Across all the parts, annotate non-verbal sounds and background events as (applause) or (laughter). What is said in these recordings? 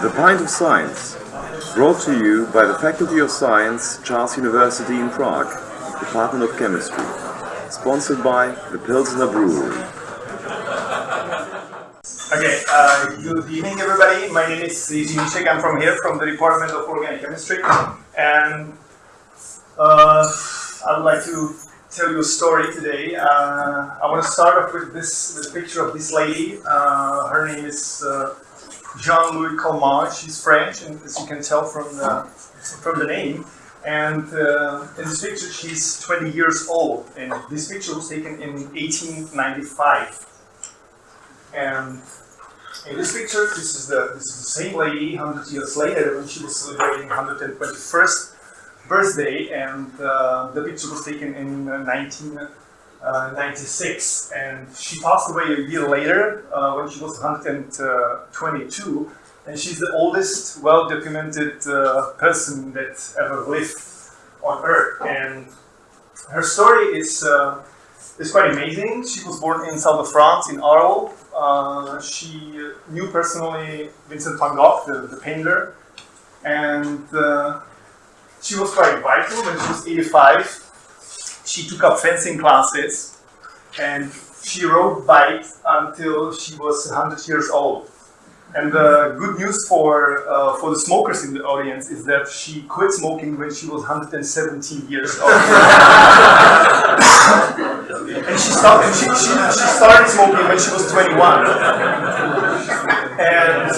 The Pint of Science, brought to you by the Faculty of Science, Charles University in Prague, Department of Chemistry, sponsored by the Pilsner Brewery. Okay, uh, good evening everybody. My name is Jiří Míšek. I'm from here, from the Department of Organic Chemistry. And uh, I would like to tell you a story today. Uh, I want to start off with this with a picture of this lady. Uh, her name is uh, Jeanne-Louise Calment. She's French, and as you can tell from the from the name. And uh, in this picture, she's 20 years old. And this picture was taken in 1895. And in this picture, this is the this is the same lady 100 years later when she was celebrating 121st birthday, and uh, the picture was taken in 1996. And she passed away a year later uh, when she was 122, and she's the oldest, well-documented uh, person that ever lived on Earth. And her story is uh, is quite amazing. She was born in south of France, in Arles. Uh, she knew personally Vincent van Gogh, the, the painter, and uh, she was quite vital when she was 85. She took up fencing classes and she rode bikes until she was 100 years old. And the good news for uh, for the smokers in the audience is that she quit smoking when she was 117 years old. (laughs) and she started she, she, she started smoking when she was 21. And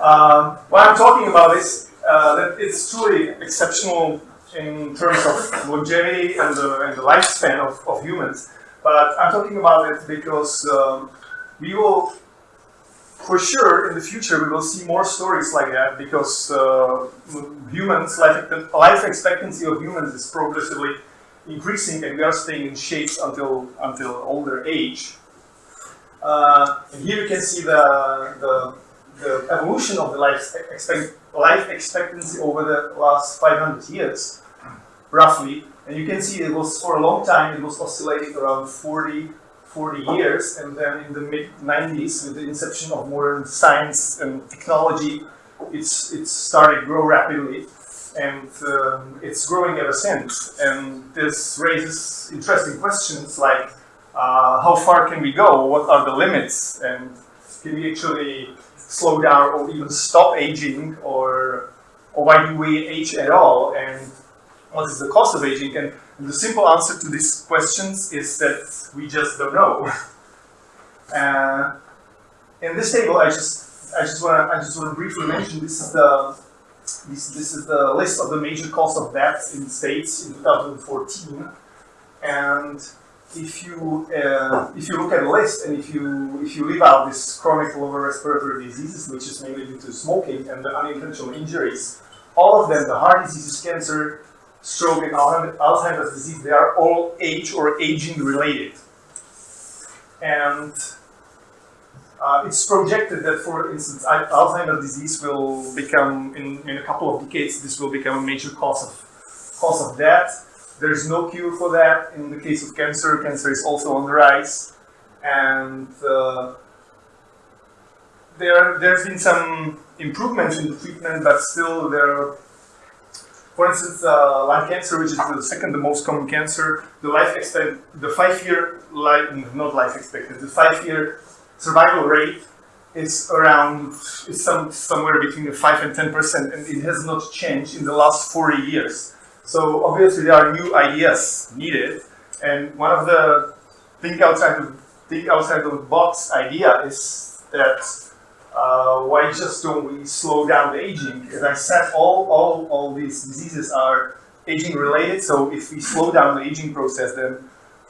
um, what I'm talking about is uh, that it's truly exceptional in terms of longevity and the, and the lifespan of, of humans. But I'm talking about it because um, we will, for sure, in the future, we will see more stories like that because uh, humans, life, life expectancy of humans is progressively increasing and we are staying in shape until, until older age. Uh, and here you can see the, the, the evolution of the life, expect, life expectancy over the last 500 years, roughly. And you can see it was for a long time, it was oscillating around 40, 40 years. And then in the mid 90s, with the inception of modern science and technology, it's, it's started to grow rapidly. And um, it's growing ever since. And this raises interesting questions like, uh, how far can we go? What are the limits? And can we actually slow down or even stop aging? Or, or why do we age at all? And what is the cost of aging? And, and the simple answer to these questions is that we just don't know. (laughs) uh, in this table, I just I just want to I just want to briefly mention this is the this, this is the list of the major cause of death in the States in 2014. And if you uh, if you look at the list and if you if you leave out this chronic lower respiratory diseases, which is mainly due to smoking and the unintentional injuries, all of them, the heart diseases, cancer, stroke, and Alzheimer's disease, they are all age or aging related. And uh, it's projected that, for instance, Alzheimer's disease will become, in, in a couple of decades, this will become a major cause of, cause of death. There's no cure for that. In the case of cancer, cancer is also on the rise. And uh, there, there's been some improvements in the treatment, but still there are, for instance, uh, lung cancer, which is the second most common cancer, the life expect, the five-year life, not life expectancy, the five-year survival rate is around is some somewhere between five and ten percent, and it has not changed in the last 40 years. So obviously there are new ideas needed, and one of the think outside the think outside the box idea is that uh, why just don't we slow down the aging? As I said, all all all these diseases are aging related. So if we slow down the aging process, then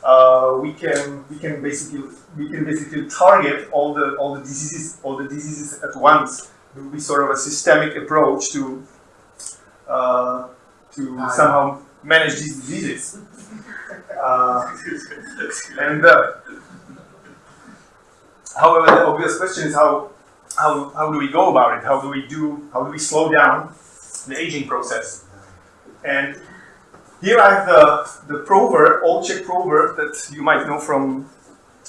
uh, we can we can basically we can basically target all the all the diseases all the diseases at once. It will be sort of a systemic approach to uh, to somehow manage these diseases. (laughs) Uh, and uh, however, the obvious question is how how how do we go about it? How do we do how do we slow down the aging process? And here I have the, the proverb, old Czech proverb that you might know from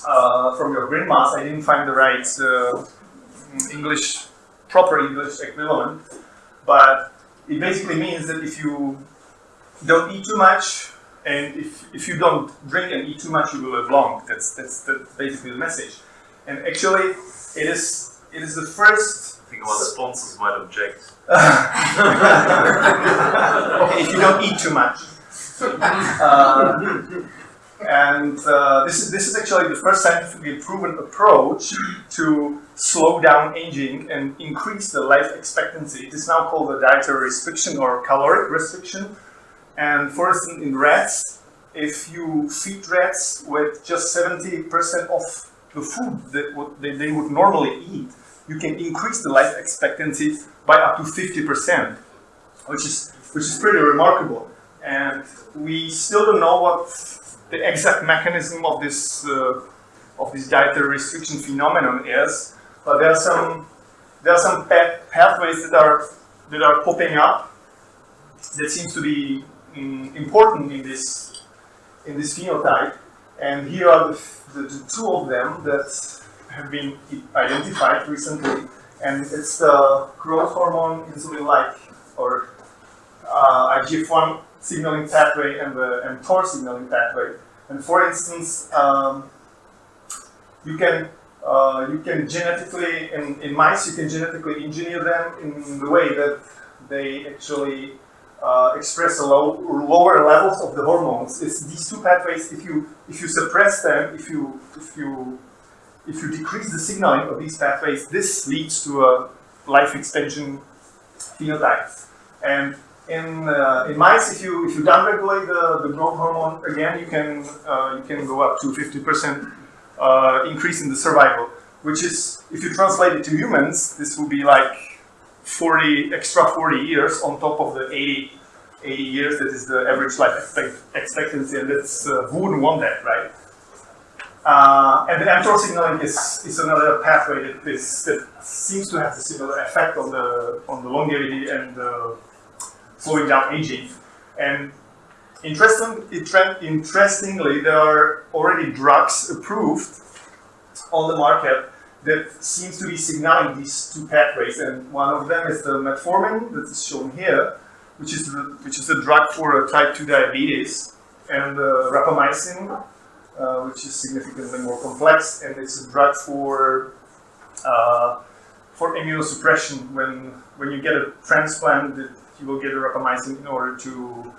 uh, from your grandmas. I didn't find the right uh, English proper English equivalent, but it basically means that if you don't eat too much, and if, if you don't drink and eat too much, you will live long. That's that's, that's basically the message. And actually, it is it is the first. I think our sponsors might object. (laughs) okay, if you don't eat too much. Uh, and uh, this is this is actually the first scientifically proven approach to slow down aging and increase the life expectancy. It is now called the dietary restriction or caloric restriction. And for instance, in rats, if you feed rats with just 70% of the food that would, they, they would normally eat, you can increase the life expectancy by up to 50%, which is which is pretty remarkable. And we still don't know what the exact mechanism of this uh, of this dietary restriction phenomenon is, but there are some there are some path pathways that are that are popping up that seems to be mm, important in this in this phenotype. And here are the, the, the two of them that have been identified recently, and it's the growth hormone insulin-like or uh, IGF-1 signaling pathway and the mTOR signaling pathway. And for instance, um, you can uh, you can genetically in, in mice you can genetically engineer them in the way that they actually uh, express a low, lower levels of the hormones. It's these two pathways. If you if you suppress them, if you if you if you decrease the signaling of these pathways, this leads to a life extension phenotype. And in uh, in mice, if you if you downregulate the, the growth hormone again, you can uh, you can go up to 50% uh, increase in the survival. Which is, if you translate it to humans, this will be like 40 extra 40 years on top of the 80 80 years that is the average life expect, expectancy, and that's uh, who wouldn't want that, right? Uh, and the mTOR signaling is, is another pathway that, is, that seems to have a similar effect on the on the longevity and uh, slowing down aging. And interesting, interestingly, there are already drugs approved on the market that seems to be signaling these two pathways. And one of them is the metformin that is shown here, which is the, which is a drug for type 2 diabetes, and the rapamycin, uh, which is significantly more complex, and it's a drug for uh, for immunosuppression. When when you get a transplant, you will get a rapamycin in order to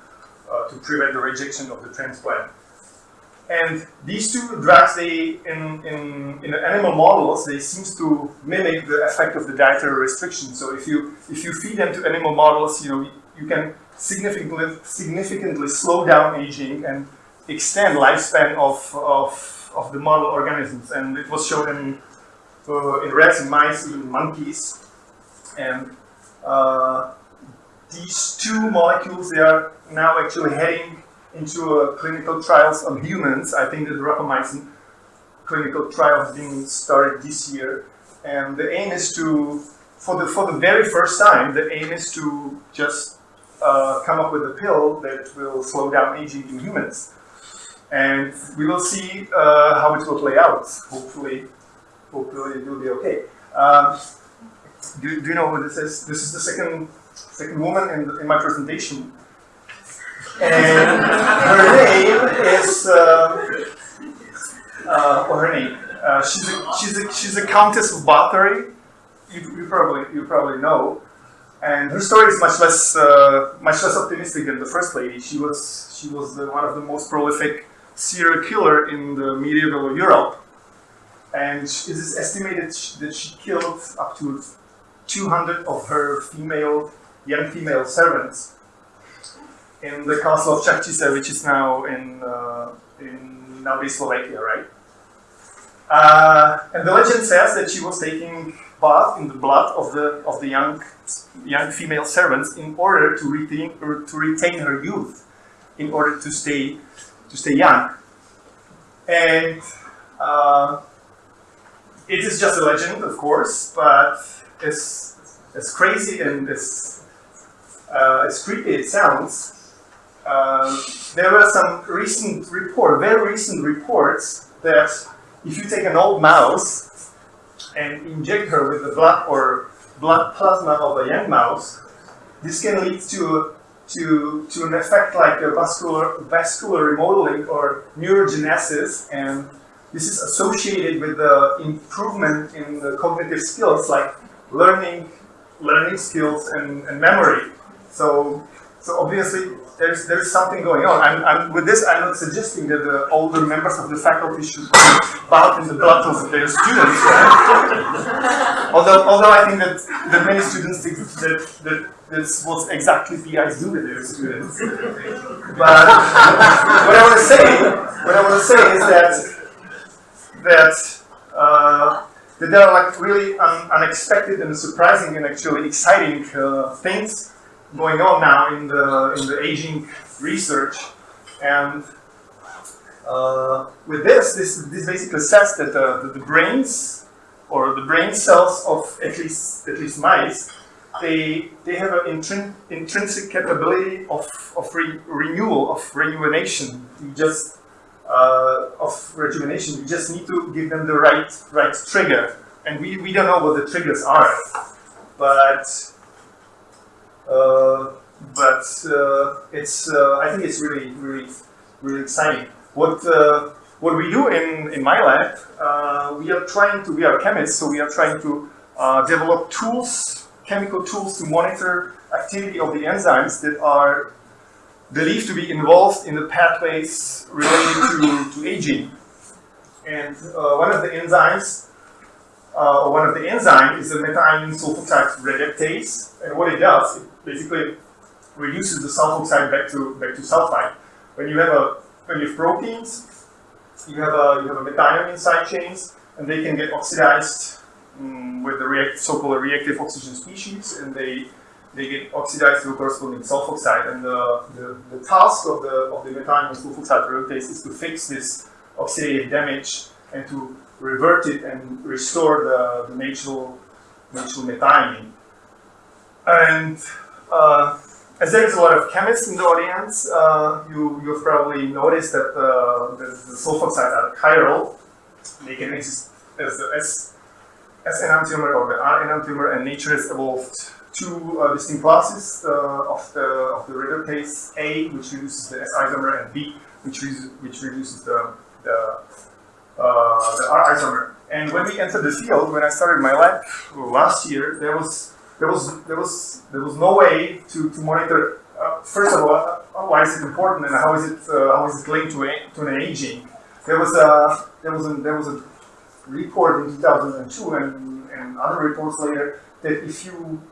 uh, to prevent the rejection of the transplant. And these two drugs, they in, in, in animal models, they seems to mimic the effect of the dietary restriction. So if you if you feed them to animal models, you know you can significantly significantly slow down aging and extend lifespan of of, of the model organisms. And it was shown in uh, in rats and mice, even monkeys, and uh, these two molecules, they are now actually heading into uh, clinical trials on humans. I think the rapamycin clinical trial has been started this year. And the aim is to, for the, for the very first time, the aim is to just uh, come up with a pill that will slow down aging in humans. And we will see uh, how it will play out. Hopefully, hopefully it will be okay. Um, do, do you know who this is? This is the second second woman in, in my presentation. And her name is, uh, uh, or her name, uh, she's, a, she's, a, she's a Countess of Bathory. You, you, probably, you probably know. And her story is much less, uh, much less optimistic than the first lady. She was, she was the, one of the most prolific serial killer in the medieval Europe. And it is estimated that she killed up to 200 of her female young female servants in the castle of Čachtice, which is now in uh, in Slovakia, right? Uh, and the legend says that she was taking bath in the blood of the of the young young female servants in order to retain to retain her youth, in order to stay to stay young. And uh, it is just a legend, of course, but as as crazy and as uh, as creepy it sounds, uh, there were some recent report, very recent reports that if you take an old mouse and inject her with the blood or blood plasma of a young mouse, this can lead to to to an effect like vascular vascular remodeling or neurogenesis, and this is associated with the improvement in the cognitive skills like learning learning skills and, and memory. So so obviously there's there's something going on. I'm, I'm, with this, I'm not suggesting that the older members of the faculty should bath in the blood of their students. Right? (laughs) although, although I think that, that many students think that, that that's was exactly PIs do with their students. But what I want to say, what I want to say is that that uh, that there are like really un unexpected and surprising and actually exciting uh, things going on now in the in the aging research, and uh, with this, this this basically says that uh, the, the, brains or the brain cells of at least at least mice, they they have an intrin intrinsic capability of of re renewal of rejuvenation. You just uh, of rejuvenation. You just need to give them the right right trigger, and we we don't know what the triggers are, but uh, but uh, it's uh, I think it's really really really exciting. What what we do in in my lab, we are trying to we are chemists, so we are trying to develop tools, chemical tools to monitor activity of the enzymes that are believed to be involved in the pathways related to, to aging. And uh, one of the enzymes uh, one of the enzymes is the methionine sulfoxide reductase, and what it does, it basically reduces the sulfoxide back to back to sulfide. When you have a when you have proteins, you have a you have a methionine side chains, and they can get oxidized um, with the react, so-called reactive oxygen species, and they they get oxidized to a corresponding sulfoxide. And the, the, the task of the of the methionine sulfoxide reductase is to fix this oxidative damage and to revert it and restore the, the natural, natural methionine. And uh, as there is a lot of chemists in the audience, uh, you, you've probably noticed that uh, the, the sulfoxides are chiral. They can exist as the S, S enantiomer or the R enantiomer, and nature has evolved two uh, distinct classes uh, of the of the reductase A, which reduces the S isomer, and B, which, which reduces the, the uh, the R isomer. And when we entered the field, when I started my lab last year, there was there was there was there was no way to, to monitor. Uh, first of all, uh, why is it important and how is it uh, how is it linked to, a, to an aging? There was a there was a there was a report in 2002 and, and other reports later that if you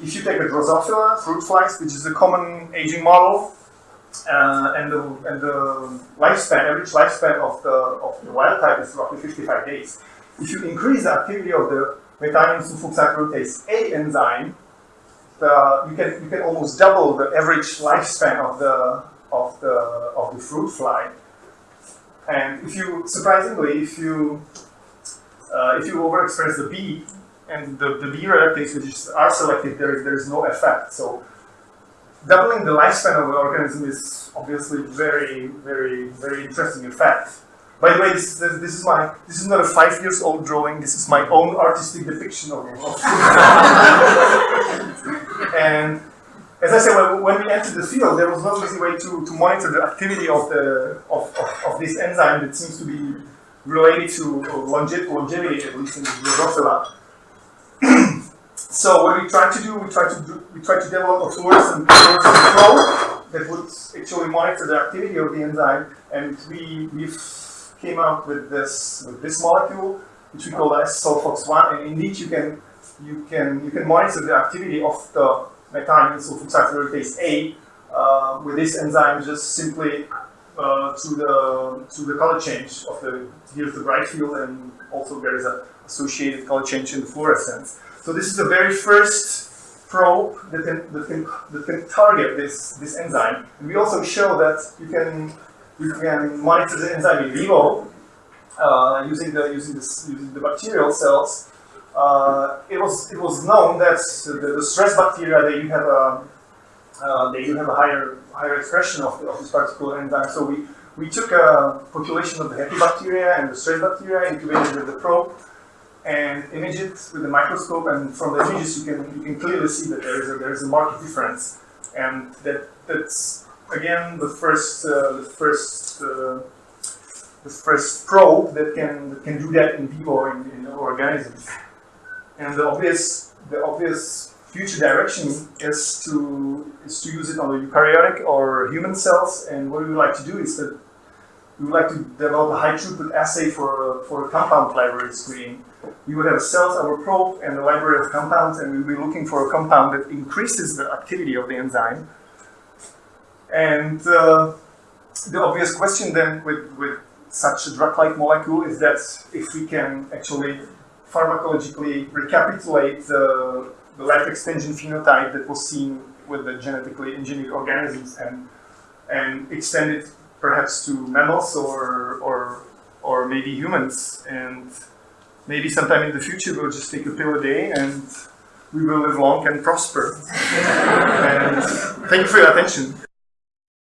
if you take a Drosophila fruit flies, which is a common aging model, uh, and the and the lifespan, average lifespan of the of the wild type is roughly 55 days. If you increase the activity of the methionine sulfoxide reductase A enzyme, the, you can you can almost double the average lifespan of the of the of the fruit fly. And if you surprisingly, if you uh, if you overexpress the B and the, the B reductase, which is R selective, there is there is no effect. So doubling the lifespan of an organism is obviously very, very, very interesting effect. By the way, this, this, this, is my this is not a five years old drawing. This is my own artistic depiction of it. (laughs) and as I said, when, when, we entered the field, there was no easy way to, to monitor the activity of the of, of, of this enzyme that seems to be related to longevity, at least in the Drosophila. So what we try to do, we try to do, we try to develop a fluorescent, probe that would actually monitor the activity of the enzyme, and we we came up with this with this molecule, which we call S-sulfox-1, and indeed you can you can you can monitor the activity of the methionine sulfoxide reductase A uh, with this enzyme just simply uh, through the through the color change of the here's the bright field, and also there is a associated color change in the fluorescence. So this is the very first probe that can, that can, that can target this, this enzyme. And we also show that you can, you can monitor the enzyme in vivo uh, using, the, using, this, using the bacterial cells. Uh, it, was, it was known that the, the stress bacteria, that you have a, uh, they have a higher, higher expression of, the, of this particular enzyme. So we, we took a population of the happy bacteria and the stress bacteria, incubated with the probe, and image it with a microscope, and from the images you can you can clearly see that there is a, there is a marked difference, and that that's again the first uh, the first uh, the first probe that can that can do that in people in, in organisms, and the obvious the obvious future direction is to is to use it on the eukaryotic or human cells, and what we would like to do is that we would like to develop a high throughput assay for, for a compound library screening. We would have cells, our probe, and a library of compounds, and we would be looking for a compound that increases the activity of the enzyme. And uh, the obvious question then with, with such a drug-like molecule is that if we can actually pharmacologically recapitulate the, the life extension phenotype that was seen with the genetically engineered organisms and, and extend it perhaps to mammals or, or, or maybe humans. And maybe sometime in the future we'll just take a pill a day and we will live long and prosper. (laughs) and thank you for your attention.